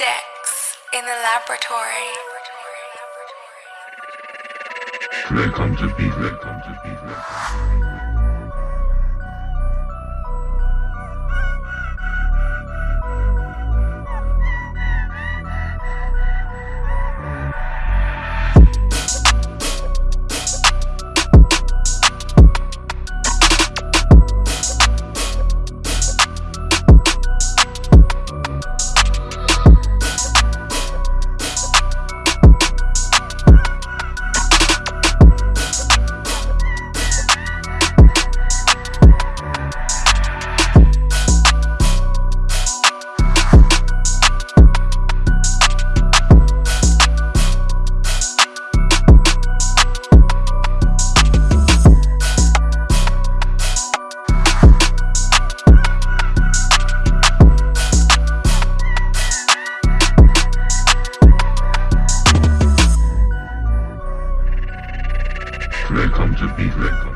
Dex in the laboratory. Welcome to be, welcome to be, welcome. Welcome to be,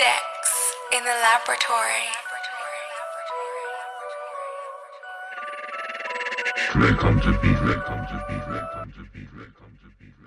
Dex in the laboratory. Welcome to welcome to welcome to welcome to